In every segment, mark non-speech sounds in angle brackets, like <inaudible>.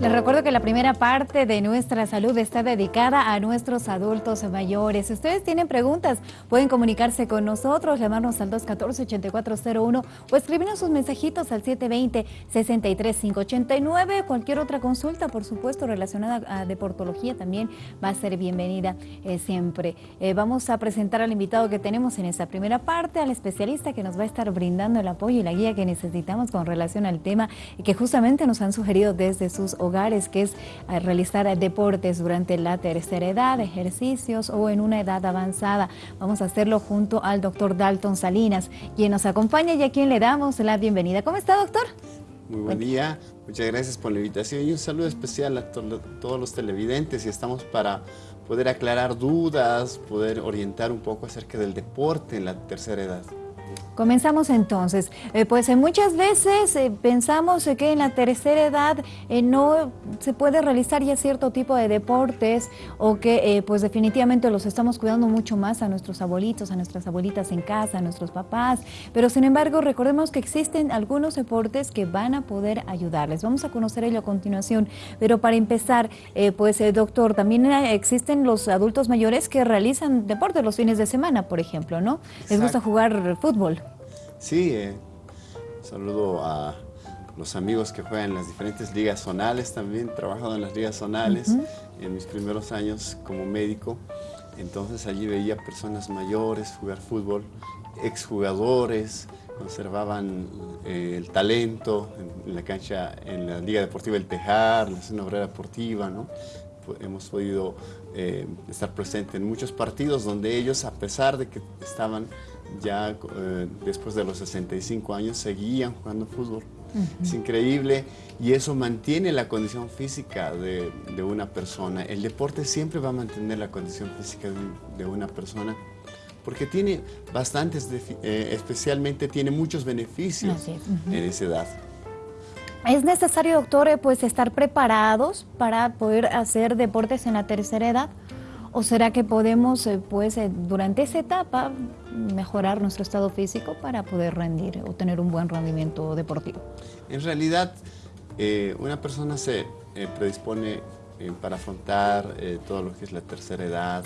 Les recuerdo que la primera parte de nuestra salud está dedicada a nuestros adultos mayores. Si ustedes tienen preguntas, pueden comunicarse con nosotros, llamarnos al 214-8401 o escribirnos sus mensajitos al 720-63589. Cualquier otra consulta, por supuesto, relacionada a deportología también va a ser bienvenida eh, siempre. Eh, vamos a presentar al invitado que tenemos en esta primera parte, al especialista que nos va a estar brindando el apoyo y la guía que necesitamos con relación al tema que justamente nos han sugerido desde sus hogares, que es eh, realizar deportes durante la tercera edad, ejercicios o en una edad avanzada. Vamos a hacerlo junto al doctor Dalton Salinas, quien nos acompaña y a quien le damos la bienvenida. ¿Cómo está, doctor? Muy buen día, muchas gracias por la invitación y un saludo especial a todos los televidentes y estamos para poder aclarar dudas, poder orientar un poco acerca del deporte en la tercera edad. Comenzamos entonces. Eh, pues eh, muchas veces eh, pensamos que en la tercera edad no se puede realizar ya cierto tipo de deportes o que pues definitivamente los estamos cuidando mucho más a nuestros abuelitos, a nuestras abuelitas en casa, a nuestros papás. Pero sin embargo recordemos que existen algunos deportes que van a poder ayudarles. Vamos a conocer ello a continuación. Pero para empezar, pues doctor, también existen los adultos mayores que realizan deportes los fines de semana, por ejemplo, ¿no? Les gusta jugar fútbol. Sí, eh, saludo a los amigos que juegan en las diferentes ligas zonales también, trabajado en las ligas zonales en mis primeros años como médico, entonces allí veía personas mayores jugar fútbol, exjugadores, conservaban eh, el talento en, la cancha, en la Liga Deportiva El Tejar, la Zona Obrera Deportiva, ¿no? hemos podido eh, estar presentes en muchos partidos donde ellos, a pesar de que estaban ya eh, después de los 65 años seguían jugando fútbol. Es increíble y eso mantiene la condición física de, una persona. El deporte siempre va a mantener la condición física de, una persona porque tiene bastantes, eh, especialmente tiene muchos beneficios en esa edad. ¿Es necesario, doctor, eh, pues estar preparados para poder hacer deportes en la tercera edad? ¿O será que podemos, eh, pues, eh, durante esa etapa mejorar nuestro estado físico para poder rendir o tener un buen rendimiento deportivo? En realidad, eh, una persona se predispone para afrontar todo lo que es la tercera edad,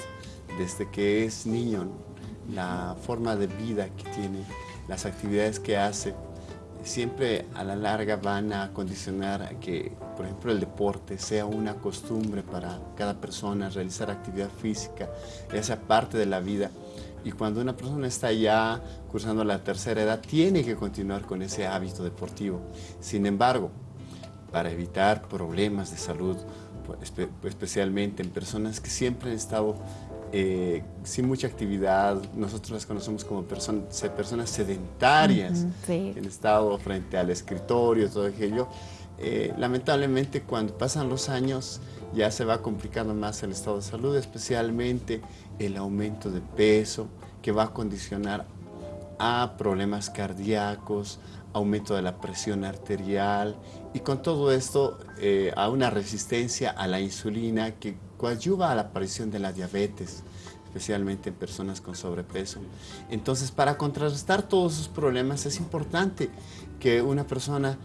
desde que es niño, la forma de vida que tiene, las actividades que hace, siempre a la larga van a condicionar que, por ejemplo, el deporte sea una costumbre para cada persona, realizar actividad física, esa parte de la vida. Y cuando una persona está ya cursando la tercera edad, tiene que continuar con ese hábito deportivo. Sin embargo, para evitar problemas de salud, pues, especialmente en personas que siempre han estado eh, sin mucha actividad, nosotros las conocemos como personas sedentarias, que han estado frente al escritorio, todo aquello. Eh, lamentablemente cuando pasan los años ya se va complicando más el estado de salud, especialmente el aumento de peso que va a condicionar a problemas cardíacos, aumento de la presión arterial y con todo esto eh, a una resistencia a la insulina que coadyuva a la aparición de la diabetes, especialmente en personas con sobrepeso. Entonces, para contrarrestar todos esos problemas es importante que una persona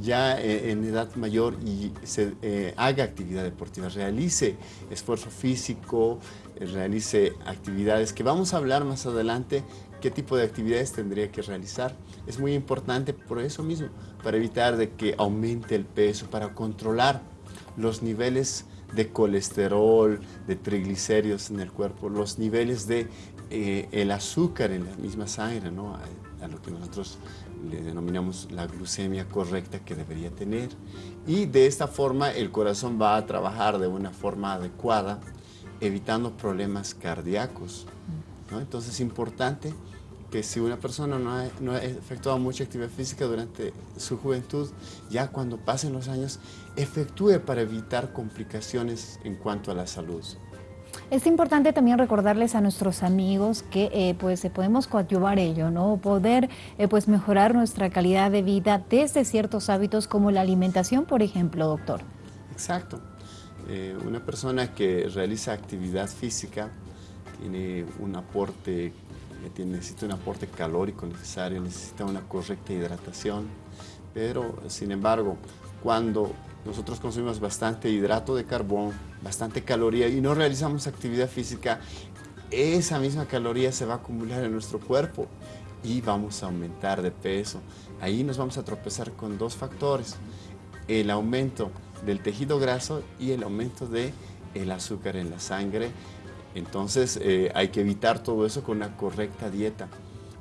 ya eh, en edad mayor y se, eh, haga actividad deportiva, realice esfuerzo físico, realice actividades que vamos a hablar más adelante qué tipo de actividades tendría que realizar. Es muy importante por eso mismo, para evitar de que aumente el peso, para controlar los niveles de colesterol, de triglicéridos en el cuerpo, los niveles de eh, el azúcar en la misma sangre, ¿no? a, lo que nosotros le denominamos la glucemia correcta que debería tener. Y de esta forma el corazón va a trabajar de una forma adecuada, evitando problemas cardíacos. ¿no? Entonces es importante que si una persona no ha, no ha, efectuado mucha actividad física durante su juventud, ya cuando pasen los años, efectúe para evitar complicaciones en cuanto a la salud. Es importante también recordarles a nuestros amigos que eh, pues podemos coadyuvar ello, ¿no? Poder eh, pues mejorar nuestra calidad de vida desde ciertos hábitos como la alimentación, por ejemplo, doctor. Exacto. Eh, una persona que realiza actividad física tiene un aporte necesita un aporte calórico necesario, necesita una correcta hidratación, pero sin embargo, cuando nosotros consumimos bastante hidrato de carbón, bastante caloría y no realizamos actividad física, esa misma caloría se va a acumular en nuestro cuerpo y vamos a aumentar de peso. Ahí nos vamos a tropezar con dos factores, el aumento del tejido graso y el aumento del el azúcar en la sangre. Entonces eh, hay que evitar todo eso con una correcta dieta.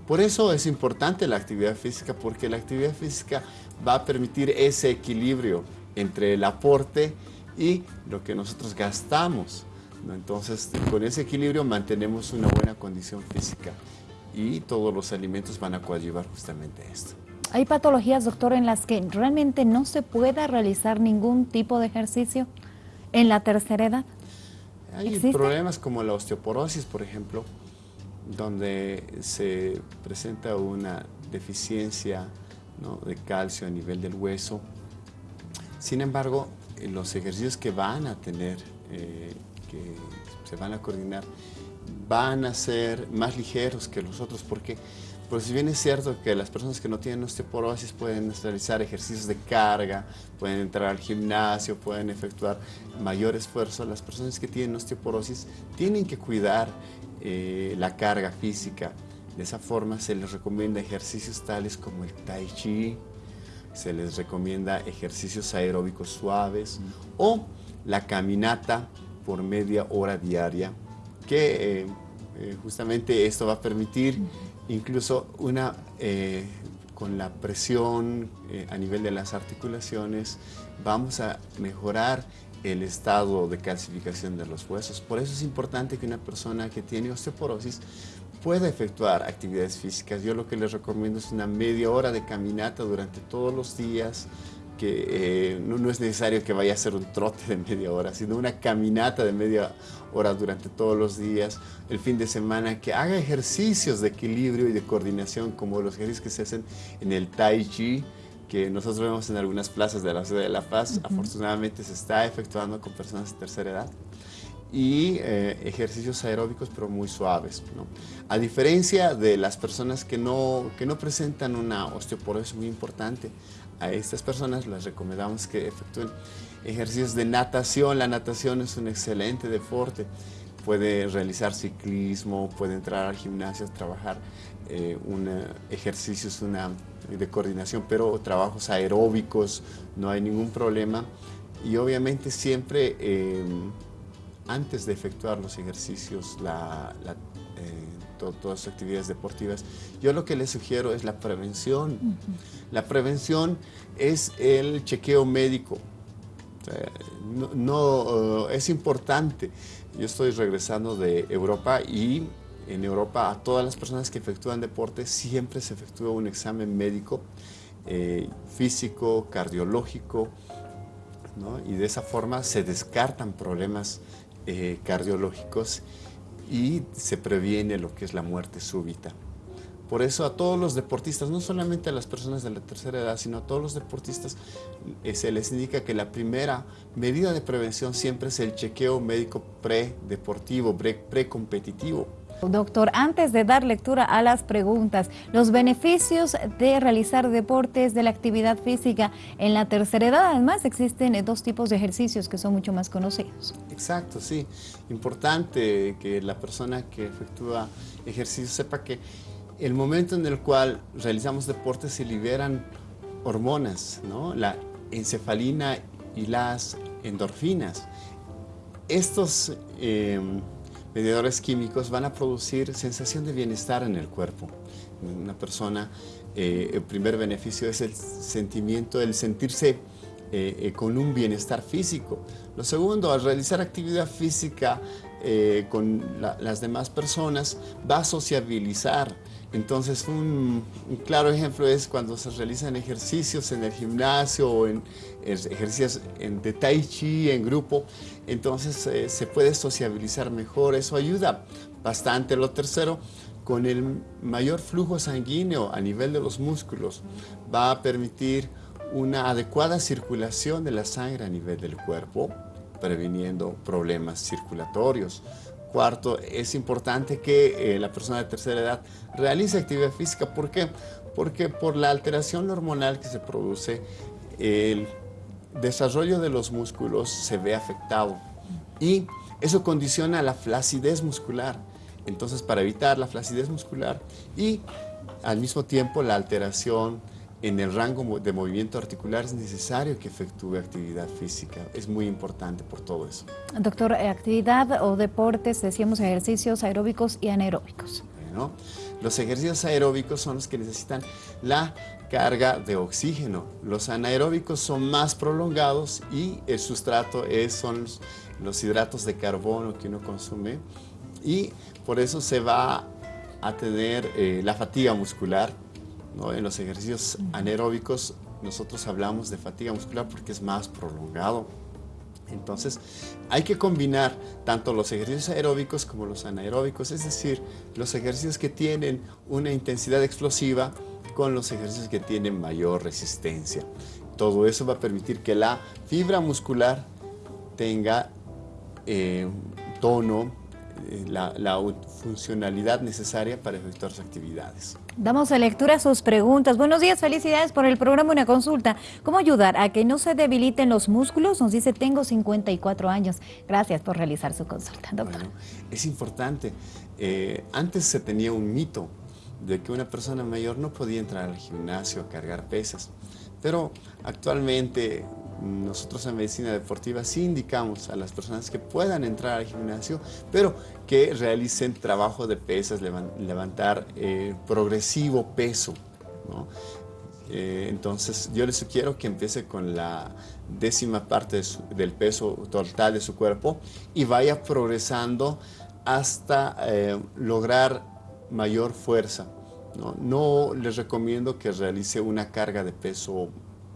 Por eso es importante la actividad física, porque la actividad física va a permitir ese equilibrio entre el aporte y lo que nosotros gastamos. Entonces, con ese equilibrio mantenemos una buena condición física y todos los alimentos van a coadyuvar justamente esto. ¿Hay patologías, doctor, en las que realmente no se pueda realizar ningún tipo de ejercicio en la tercera edad? Hay problemas como la osteoporosis, por ejemplo, donde se presenta una deficiencia de calcio a nivel del hueso. Sin embargo, los ejercicios que van a tener, eh, que se van a coordinar, van a ser más ligeros que los otros. Porque pues si bien es cierto que las personas que no tienen osteoporosis pueden realizar ejercicios de carga, pueden entrar al gimnasio, pueden efectuar mayor esfuerzo, las personas que tienen osteoporosis tienen que cuidar eh, la carga física. De esa forma se les recomienda ejercicios tales como el tai chi, se les recomienda ejercicios aeróbicos suaves o la caminata por media hora diaria que eh, eh, justamente esto va a permitir incluso una, eh, con la presión a nivel de las articulaciones, vamos a mejorar el estado de calcificación de los huesos. Por eso es importante que una persona que tiene osteoporosis pueda efectuar actividades físicas. Yo lo que les recomiendo es una media hora de caminata durante todos los días, que eh, no, es necesario que vaya a hacer un trote de media hora, sino una caminata de media hora durante todos los días, el fin de semana, que haga ejercicios de equilibrio y de coordinación como los ejercicios que se hacen en el Tai Chi, que nosotros vemos en algunas plazas de la ciudad de La Paz, afortunadamente se está efectuando con personas de tercera edad y eh, ejercicios aeróbicos pero muy suaves. A diferencia de las personas que no, que no presentan una osteoporosis muy importante, a estas personas les recomendamos que efectúen ejercicios de natación. La natación es un excelente deporte. Puede realizar ciclismo, puede entrar al gimnasio, trabajar eh, ejercicios una, de coordinación, pero trabajos aeróbicos, no hay ningún problema. Y obviamente siempre eh, antes de efectuar los ejercicios, la, eh, todas las actividades deportivas, yo lo que les sugiero es la prevención. La prevención es el chequeo médico. no, eh, es importante. Yo estoy regresando de Europa y en Europa a todas las personas que efectúan deporte siempre se efectúa un examen médico, eh, físico, cardiológico, y de esa forma se descartan problemas eh, cardiológicos y se previene lo que es la muerte súbita. Por eso a todos los deportistas, no solamente a las personas de la tercera edad, sino a todos los deportistas, eh, se les indica que la primera medida de prevención siempre es el chequeo médico predeportivo, precompetitivo. Doctor, antes de dar lectura a las preguntas, los beneficios de realizar deportes, de la actividad física en la tercera edad, además existen dos tipos de ejercicios que son mucho más conocidos. Exacto, sí. Importante que la persona que efectúa ejercicio sepa que el momento en el cual realizamos deportes se liberan hormonas, ¿no? la encefalina y las endorfinas. Estos... Eh, mediadores químicos van a producir sensación de bienestar en el cuerpo. Una persona, eh, el primer beneficio es el sentimiento, el sentirse eh, eh, con un bienestar físico. Lo segundo, al realizar actividad física con las demás personas, va a sociabilizar. Entonces, un, claro ejemplo es cuando se realizan ejercicios en el gimnasio o en, ejercicios de tai chi en grupo, entonces eh, se puede sociabilizar mejor, eso ayuda bastante. Lo tercero, con el mayor flujo sanguíneo a nivel de los músculos, va a permitir una adecuada circulación de la sangre a nivel del cuerpo, previniendo problemas circulatorios. Cuarto, es importante que eh, la persona de tercera edad realice actividad física. ¿Por qué? Porque por la alteración hormonal que se produce, el desarrollo de los músculos se ve afectado y eso condiciona la flacidez muscular. Entonces, para evitar la flacidez muscular y al mismo tiempo la alteración en el rango de movimiento articular es necesario que efectúe actividad física. Es muy importante por todo eso. Doctor, eh, actividad o deportes, decíamos ejercicios aeróbicos y anaeróbicos. Bueno, los ejercicios aeróbicos son los que necesitan la carga de oxígeno. Los anaeróbicos son más prolongados y el sustrato es, son los hidratos de carbono que uno consume y por eso se va a tener eh, la fatiga muscular. En los ejercicios anaeróbicos nosotros hablamos de fatiga muscular porque es más prolongado. Entonces, hay que combinar tanto los ejercicios aeróbicos como los anaeróbicos, es decir, los ejercicios que tienen una intensidad explosiva con los ejercicios que tienen mayor resistencia. Todo eso va a permitir que la fibra muscular tenga eh, tono, eh, la, funcionalidad necesaria para efectuar sus actividades. Damos lectura a sus preguntas. Buenos días, felicidades por el programa Una Consulta. ¿Cómo ayudar a que no se debiliten los músculos? Nos dice, tengo 54 años. Gracias por realizar su consulta, doctor. es importante. Eh, antes se tenía un mito de que una persona mayor no podía entrar al gimnasio a cargar pesas. Pero actualmente nosotros en medicina deportiva sí indicamos a las personas que puedan entrar al gimnasio, pero que realicen trabajo de pesas, levantar eh, progresivo peso. Eh, entonces yo les sugiero que empiece con la décima parte del peso total de su cuerpo y vaya progresando hasta eh, lograr mayor fuerza. ¿no? no les recomiendo que realice una carga de peso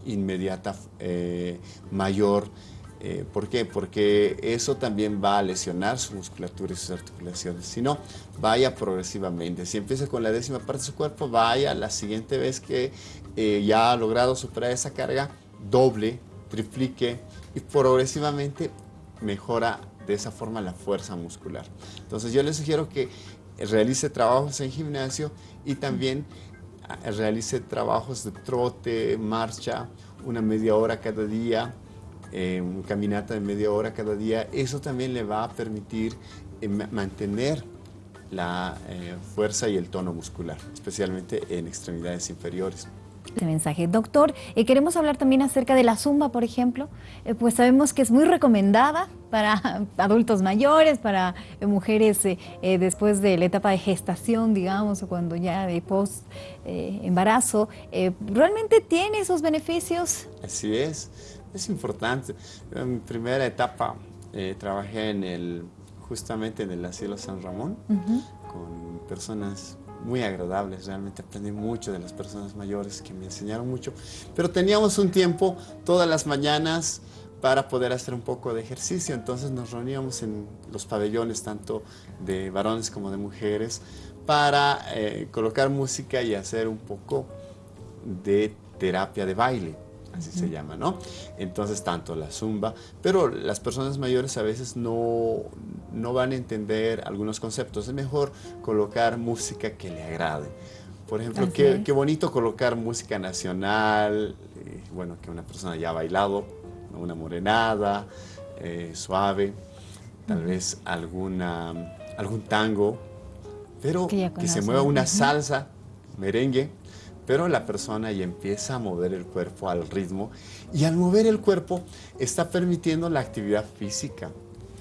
inmediata eh, mayor. Eh, ¿Por qué? Porque eso también va a lesionar su musculatura y sus articulaciones. Si no, vaya progresivamente. Si empieza con la décima parte de su cuerpo, vaya la siguiente vez que eh, ya ha logrado superar esa carga, doble, triplique y progresivamente mejora de esa forma la fuerza muscular. Entonces yo le sugiero que realice trabajos en gimnasio y también realice trabajos de trote, marcha, una media hora cada día, eh, caminata de media hora cada día, eso también le va a permitir eh, mantener la eh, fuerza y el tono muscular, especialmente en extremidades inferiores mensaje. Doctor, eh, queremos hablar también acerca de la zumba, por ejemplo. Eh, pues sabemos que es muy recomendada para <laughs> adultos mayores, para eh, mujeres después de la etapa de gestación, digamos, o cuando ya de post embarazo. ¿Realmente tiene esos beneficios? Así es, es importante. En mi primera etapa trabajé en el, justamente en el asilo San Ramón con personas muy agradables, realmente aprendí mucho de las personas mayores que me enseñaron mucho, pero teníamos un tiempo todas las mañanas para poder hacer un poco de ejercicio, entonces nos reuníamos en los pabellones tanto de varones como de mujeres para eh, colocar música y hacer un poco de terapia de baile así se llama, ¿no? Entonces, tanto la zumba, pero las personas mayores a veces no, no van a entender algunos conceptos. Es mejor colocar música que le agrade. Por ejemplo, qué, qué, bonito colocar música nacional, eh, bueno, que una persona ya ha bailado, una morenada, eh, suave, tal vez alguna, algún tango, pero que, se mueva una salsa, merengue, pero la persona ya empieza a mover el cuerpo al ritmo y al mover el cuerpo está permitiendo la actividad física,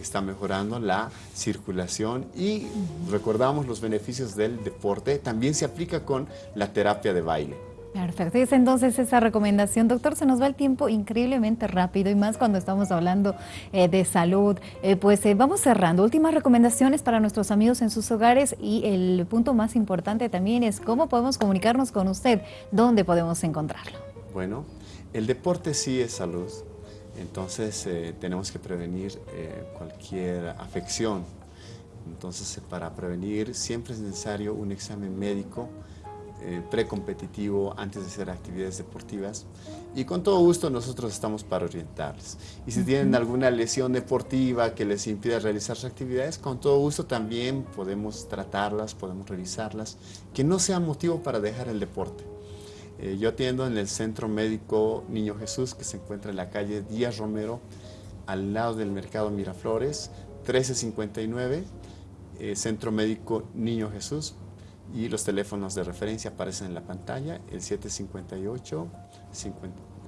está mejorando la circulación y recordamos los beneficios del deporte, también se aplica con la terapia de baile. Perfecto, es entonces esa recomendación. Doctor, se nos va el tiempo increíblemente rápido y más cuando estamos hablando eh, de salud. Eh, pues eh, vamos cerrando. Últimas recomendaciones para nuestros amigos en sus hogares y el punto más importante también es cómo podemos comunicarnos con usted, dónde podemos encontrarlo. Bueno, el deporte sí es salud, entonces tenemos que prevenir cualquier afección. Entonces, para prevenir siempre es necesario un examen médico eh, precompetitivo antes de hacer actividades deportivas y con todo gusto nosotros estamos para orientarles. Y si tienen alguna lesión deportiva que les impida realizar sus actividades, con todo gusto también podemos tratarlas, podemos revisarlas, que no sea motivo para dejar el deporte. Eh, yo atiendo en el Centro Médico Niño Jesús, que se encuentra en la calle Díaz Romero, al lado del Mercado Miraflores, 1359, eh, Centro Médico Niño Jesús, y los teléfonos de referencia aparecen en la pantalla, el 758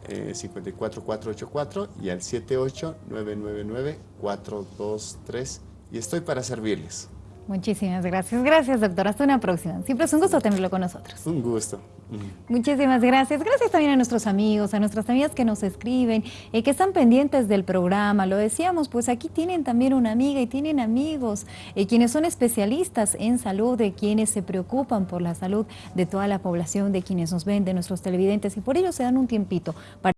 54484 y al 78999423 y estoy para servirles. Muchísimas gracias. Gracias, doctor. Hasta una próxima. Siempre es un gusto tenerlo con nosotros. Un gusto. Muchísimas gracias. Gracias también a nuestros amigos, a nuestras amigas que nos escriben, eh, que están pendientes del programa. Lo decíamos, pues aquí tienen también una amiga y tienen amigos, eh, quienes son especialistas en salud, de quienes se preocupan por la salud de toda la población, de quienes nos ven, de nuestros televidentes, y por ello se dan un tiempito para